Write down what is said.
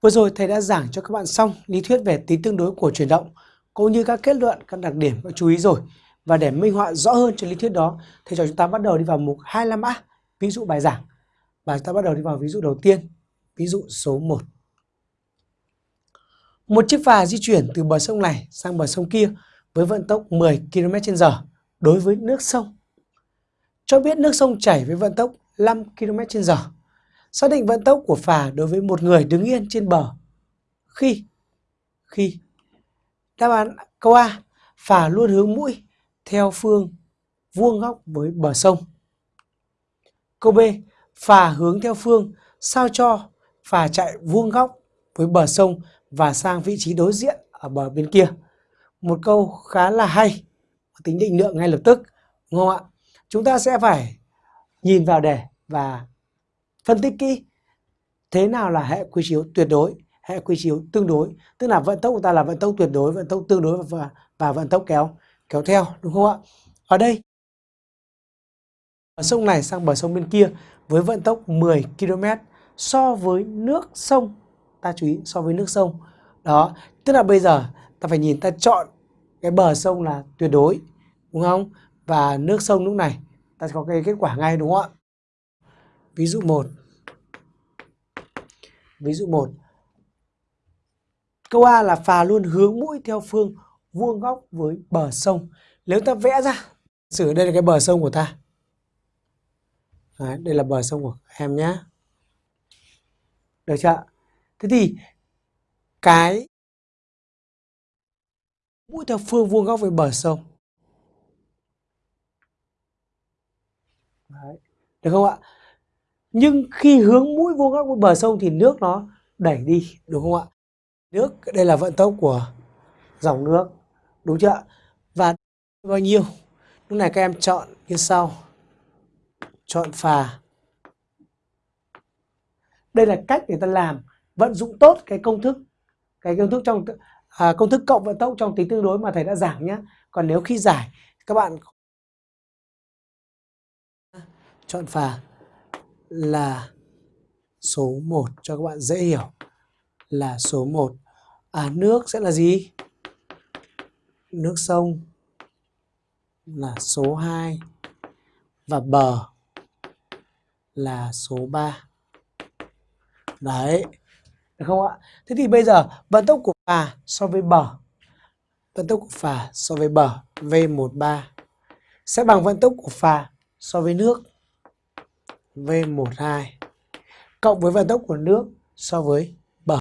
Vừa rồi thầy đã giảng cho các bạn xong lý thuyết về tính tương đối của chuyển động cũng như các kết luận, các đặc điểm, các chú ý rồi. Và để minh họa rõ hơn cho lý thuyết đó, thầy cho chúng ta bắt đầu đi vào mục 25A, ví dụ bài giảng. Và chúng ta bắt đầu đi vào ví dụ đầu tiên, ví dụ số 1. Một chiếc phà di chuyển từ bờ sông này sang bờ sông kia với vận tốc 10 km/h đối với nước sông. Cho biết nước sông chảy với vận tốc 5 km/h. Xác định vận tốc của phà đối với một người đứng yên trên bờ. Khi khi đáp án câu A, phà luôn hướng mũi theo phương vuông góc với bờ sông. Câu B, phà hướng theo phương sao cho phà chạy vuông góc với bờ sông và sang vị trí đối diện ở bờ bên kia. Một câu khá là hay, tính định lượng ngay lập tức, đúng không ạ? Chúng ta sẽ phải nhìn vào đề và phân tích kỹ. Thế nào là hệ quy chiếu tuyệt đối, hệ quy chiếu tương đối, tức là vận tốc của ta là vận tốc tuyệt đối, vận tốc tương đối và và vận tốc kéo kéo theo, đúng không ạ? Ở đây bờ sông này sang bờ sông bên kia với vận tốc 10 km so với nước sông. Ta chú ý so với nước sông. Đó tức là bây giờ ta phải nhìn ta chọn cái bờ sông là tuyệt đối đúng không? Và nước sông lúc này ta sẽ có cái kết quả ngay đúng không ạ? Ví dụ 1 ví dụ 1 câu A là phà luôn hướng mũi theo phương vuông góc với bờ sông. Nếu ta vẽ ra sử đây là cái bờ sông của ta. Đấy, đây là bờ sông của em nhé được chưa thế thì cái mũi theo phương vuông góc với bờ sông. Đấy. được không ạ? Nhưng khi hướng mũi vuông góc với bờ sông thì nước nó đẩy đi đúng không ạ? Nước đây là vận tốc của dòng nước đúng chưa và bao nhiêu? Lúc này các em chọn như sau. Chọn phà. Đây là cách để ta làm vận dụng tốt cái công thức cái công thức trong à, công thức cộng vận tốc trong tính tương đối mà thầy đã giảng nhé còn nếu khi giải các bạn chọn phà là số 1 cho các bạn dễ hiểu. Là số 1 à nước sẽ là gì? Nước sông là số 2 và bờ là số 3 đấy. Được không ạ? Thế thì bây giờ, vận tốc của phà so với bờ. Vận tốc của phà so với bờ V13 sẽ bằng vận tốc của phà so với nước. V12 cộng với vận tốc của nước so với